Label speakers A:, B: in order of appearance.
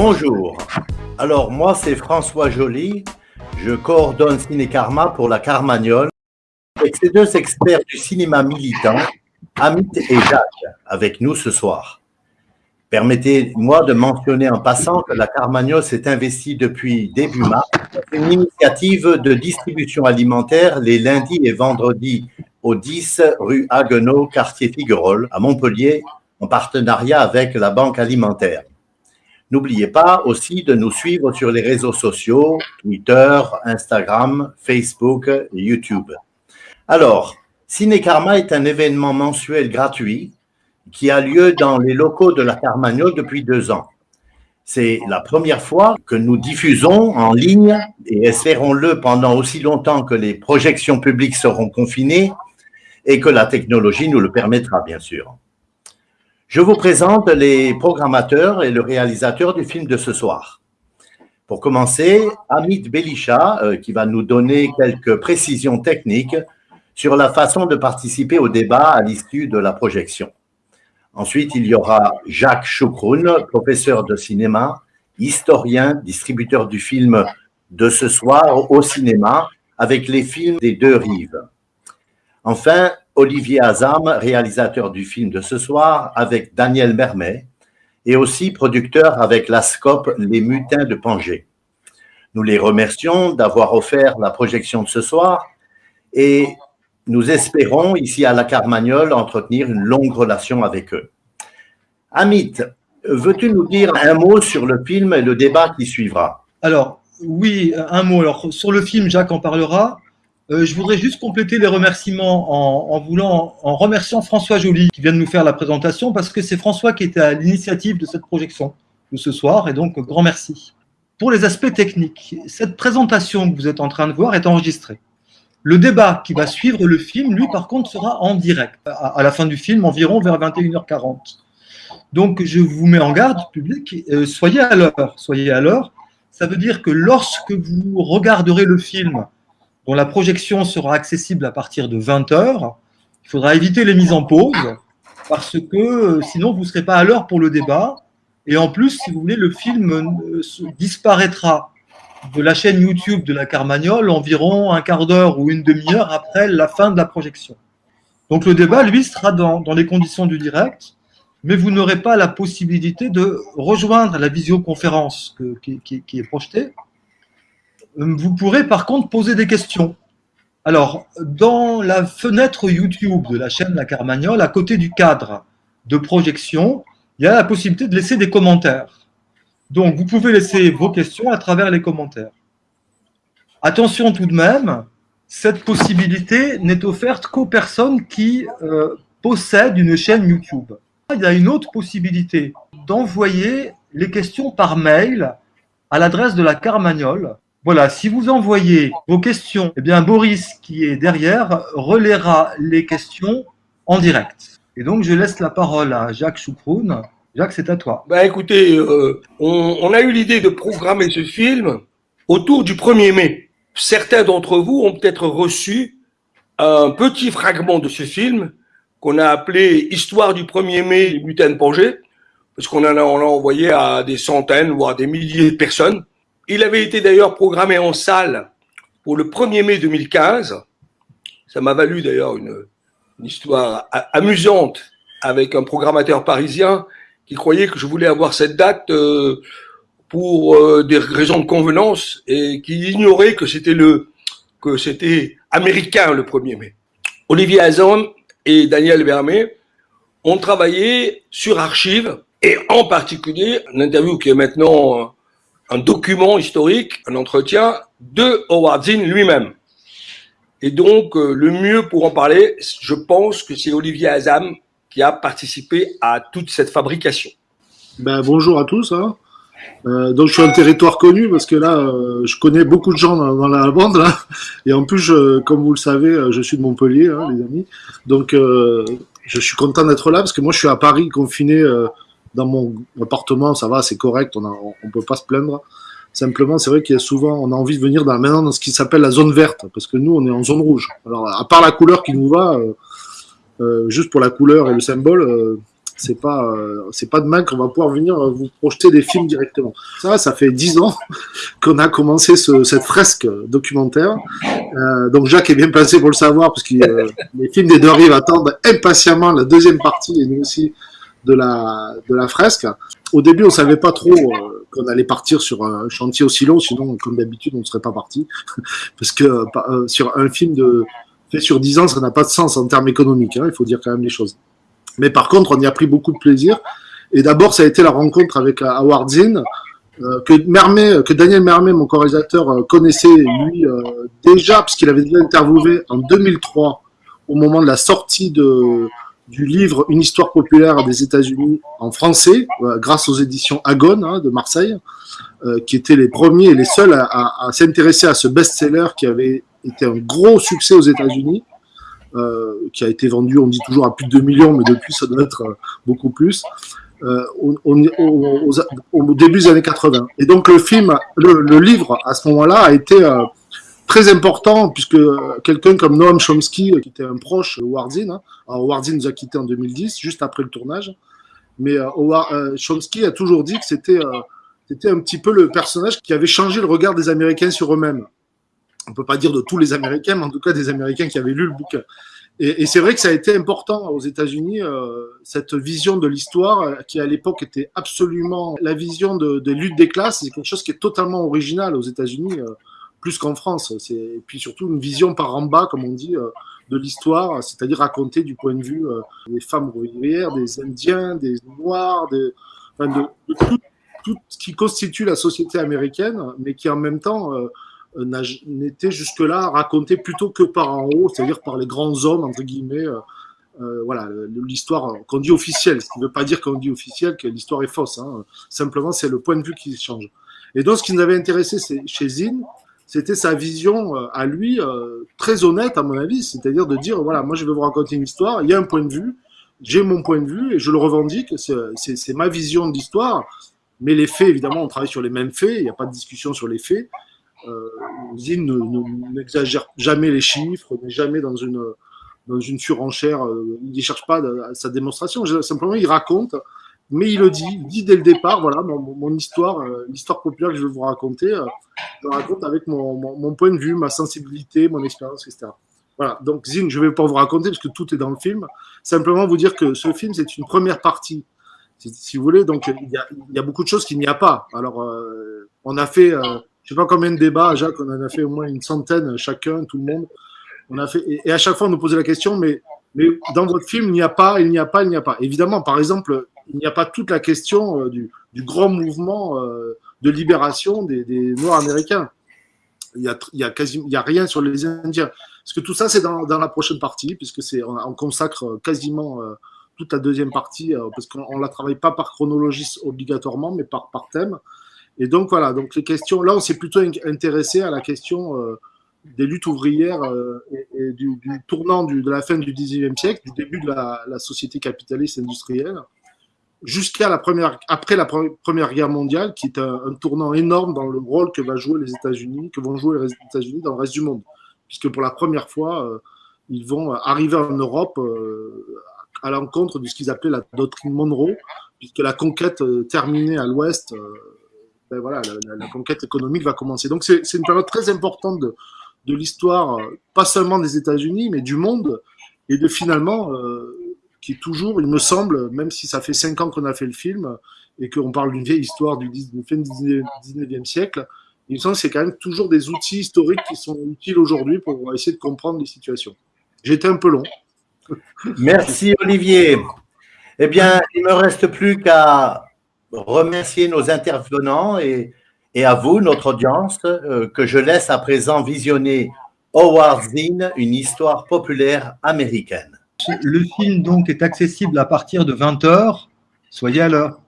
A: Bonjour. Alors moi c'est François Joly. Je coordonne Ciné Karma pour la Carmagnole avec ces deux experts du cinéma militant, Amit et Jacques, avec nous ce soir. Permettez-moi de mentionner en passant que la Carmagnole s'est investie depuis début mars dans une initiative de distribution alimentaire les lundis et vendredis au 10 rue Haguenau, quartier Figuerolles, à Montpellier, en partenariat avec la Banque alimentaire. N'oubliez pas aussi de nous suivre sur les réseaux sociaux, Twitter, Instagram, Facebook YouTube. Alors, Ciné Karma est un événement mensuel gratuit qui a lieu dans les locaux de la Carmagnole depuis deux ans. C'est la première fois que nous diffusons en ligne, et espérons-le pendant aussi longtemps que les projections publiques seront confinées et que la technologie nous le permettra, bien sûr. Je vous présente les programmateurs et le réalisateur du film de ce soir. Pour commencer, Amit Belisha, euh, qui va nous donner quelques précisions techniques sur la façon de participer au débat à l'issue de la projection. Ensuite, il y aura Jacques Choukroun, professeur de cinéma, historien, distributeur du film de ce soir au cinéma, avec les films des deux rives. Enfin, Olivier Azam, réalisateur du film de ce soir, avec Daniel Mermet, et aussi producteur avec la SCOP Les Mutins de Pangé. Nous les remercions d'avoir offert la projection de ce soir et nous espérons, ici à la Carmagnole, entretenir une longue relation avec eux. Amit, veux-tu nous dire un mot sur le film et le débat qui suivra?
B: Alors, oui, un mot. Alors, sur le film, Jacques en parlera. Euh, je voudrais juste compléter les remerciements en, remerciant François Joly qui vient de nous faire la présentation parce que c'est François qui était à l'initiative de cette projection de ce soir et donc grand merci. Pour les aspects techniques, cette présentation que vous êtes en train de voir est enregistrée. Le débat qui va suivre le film, lui, par contre, sera en direct, à, la fin du film, environ vers 21h40. Donc, je vous mets en garde, public, euh, soyez à l'heure. Soyez à l'heure. Ça veut dire que lorsque vous regarderez le film, dont la projection sera accessible à partir de 20h, il faudra éviter les mises en pause, parce que euh, sinon, vous ne serez pas à l'heure pour le débat. Et en plus, si vous voulez, le film euh, disparaîtra de la chaîne YouTube de la Carmagnole environ un quart d'heure ou une demi-heure après la fin de la projection. Donc le débat, lui, sera dans, les conditions du direct, mais vous n'aurez pas la possibilité de rejoindre la visioconférence qui, est projetée. Vous pourrez par contre poser des questions. Alors, dans la fenêtre YouTube de la chaîne La Carmagnole, à côté du cadre de projection, il y a la possibilité de laisser des commentaires. Donc, vous pouvez laisser vos questions à travers les commentaires. Attention tout de même, cette possibilité n'est offerte qu'aux personnes qui euh, possèdent une chaîne YouTube. Il y a une autre possibilité d'envoyer les questions par mail à l'adresse de la Carmagnole. Voilà, si vous envoyez vos questions, eh bien Boris, qui est derrière, relaiera les questions en direct. Et donc, je laisse la parole à Jacques Choukroun, Jacques, c'est à toi.
C: Bah écoutez, euh, on, a eu l'idée de programmer ce film autour du 1er mai. Certains d'entre vous ont peut-être reçu un petit fragment de ce film qu'on a appelé Histoire du 1er mai, les butins de Pangé, parce qu'on en envoyé à des centaines, voire des milliers de personnes. Il avait été d'ailleurs programmé en salle pour le 1er mai 2015. Ça m'a valu d'ailleurs une, histoire amusante avec un programmateur parisien qui croyait que je voulais avoir cette date euh, pour euh, des raisons de convenance et qui ignorait que c'était le que c'était américain le 1er mai. Olivier Azon et Daniel Vermet ont travaillé sur archives et en particulier une interview qui est maintenant un document historique, un entretien de Howard Zinn lui-même. Et donc, euh, le mieux pour en parler, je pense que c'est Olivier Azam qui a participé à toute cette fabrication.
D: Ben, bonjour à tous. Hein. Euh, donc je suis un territoire connu parce que là, euh, je connais beaucoup de gens dans, la bande là. Et en plus, comme vous le savez, je suis de Montpellier, hein, les amis. Donc je suis content d'être là parce que moi, je suis à Paris, confiné dans mon appartement. Ça va, c'est correct. On ne peut pas se plaindre. Simplement, c'est vrai qu'il y a souvent, on a envie de venir dans, maintenant dans ce qui s'appelle la zone verte parce que nous, on est en zone rouge. Alors, à part la couleur qui nous va, juste pour la couleur et le symbole c'est pas, euh, c'est pas demain qu'on va pouvoir venir vous projeter des films directement. Ça, ça fait dix ans qu'on a commencé ce, cette fresque documentaire. Euh, donc Jacques est bien placé pour le savoir, parce que euh, les films des deux rives attendent impatiemment la deuxième partie, et nous aussi, de la, fresque. Au début, on savait pas trop euh, qu'on allait partir sur un chantier aussi long, sinon, comme d'habitude, on ne serait pas parti. parce que euh, sur un film de, fait sur dix ans, ça n'a pas de sens en termes économiques, hein, il faut dire quand même les choses. Mais par contre, on y a pris beaucoup de plaisir. Et d'abord, ça a été la rencontre avec Howard Zinn, euh, que, Mermet, que Daniel Mermet, mon co-réalisateur, euh, connaissait lui euh, déjà, puisqu'il avait déjà interviewé en 2003, au moment de la sortie de, du livre Une histoire populaire des États-Unis en français, grâce aux éditions Agone hein, de Marseille, qui étaient les premiers et les seuls à, s'intéresser à ce best-seller qui avait été un gros succès aux États-Unis euh, qui a été vendu, on dit toujours à plus de 2 millions, mais depuis ça doit être euh, beaucoup plus. Euh, au, début des années 80. Et donc le film, le, livre à ce moment-là a été euh, très important puisque quelqu'un comme Noam Chomsky, qui était un proche de Wardin, hein, alors Wardin nous a quitté en 2010, juste après le tournage, mais euh, Chomsky a toujours dit que c'était un petit peu le personnage qui avait changé le regard des Américains sur eux-mêmes on peut pas dire de tous les Américains, mais en tout cas des Américains qui avaient lu le bouquin. Et, c'est vrai que ça a été important aux États-Unis, euh, cette vision de l'histoire, euh, qui à l'époque était absolument la vision de, de lutte des classes, c'est quelque chose qui est totalement original aux États-Unis, euh, plus qu'en France. Et puis surtout une vision par en bas, comme on dit, euh, de l'histoire, c'est-à-dire raconter du point de vue euh, des femmes ouvrières, des Indiens, des Noirs, des, enfin de, de tout, tout, ce qui constitue la société américaine, mais qui en même temps euh, n'était jusque-là raconté plutôt que par en haut, c'est-à-dire par les grands hommes, entre guillemets, euh, voilà, l'histoire qu'on dit officielle, ce qui ne veut pas dire qu'on dit officielle que l'histoire est fausse, hein. simplement c'est le point de vue qui change. Et donc ce qui nous avait intéressé chez Zinn, c'était sa vision euh, à lui, très honnête à mon avis, c'est-à-dire de dire, voilà, moi je vais vous raconter une histoire, il y a un point de vue, j'ai mon point de vue et je le revendique, c'est ma vision de l'histoire, mais les faits, évidemment, on travaille sur les mêmes faits, il n'y a pas de discussion sur les faits, euh, Zine n'exagère jamais les chiffres, n'est jamais dans une, dans une surenchère, euh, il ne cherche pas sa démonstration, simplement il raconte, mais il le dit, il dit dès le départ, voilà, mon, histoire, euh, l'histoire populaire que je vais vous raconter, euh, je la raconte avec mon, mon, point de vue, ma sensibilité, mon expérience, etc. Voilà, donc Zine, je ne vais pas vous raconter parce que tout est dans le film, simplement vous dire que ce film, c'est une première partie, si, vous voulez, donc il y, a, il y a beaucoup de choses qu'il n'y a pas. Alors, euh, on a fait je sais pas combien de débats, Jacques, on en a fait au moins une centaine chacun, tout le monde. On a fait, et à chaque fois, on nous posait la question, mais, mais dans votre film, il n'y a pas, il n'y a pas, il n'y a pas. Évidemment, par exemple, il n'y a pas toute la question euh, du, grand mouvement euh, de libération des, Noirs américains. Il y a, a a rien sur les Indiens. Parce que tout ça, c'est dans, la prochaine partie, puisque on, on, consacre quasiment euh, toute la deuxième partie, parce qu'on ne la travaille pas par chronologie obligatoirement, mais par, par thème. Et donc voilà, donc les questions, là on s'est plutôt intéressé à la question des luttes ouvrières et, du, tournant de la fin du 19e siècle, du début de la société capitaliste industrielle, jusqu'à la première, après la première guerre mondiale, qui est un, tournant énorme dans le rôle que va jouer les États-Unis, que vont jouer les États-Unis dans le reste du monde, puisque pour la première fois, euh, ils vont arriver en Europe euh, à l'encontre de ce qu'ils appelaient la doctrine Monroe, puisque la conquête euh, terminée à l'Ouest ben voilà, la, conquête économique va commencer. Donc c'est une période très importante de, de l'histoire, euh, pas seulement des États-Unis, mais du monde, et de finalement, euh, qui toujours, il me semble, même si ça fait cinq ans qu'on a fait le film, et qu'on parle d'une vieille histoire du, fin du 19e siècle, il me semble que c'est quand même toujours des outils historiques qui sont utiles aujourd'hui pour essayer de comprendre les situations. Été un peu long.
A: Merci Olivier. Eh bien, il ne me reste plus qu'à remercier nos intervenants et, et à vous, notre audience, euh, que je laisse à présent visionner Howard Zinn, une histoire populaire américaine.
B: Le film donc est accessible à partir de 20h. Soyez à l'heure.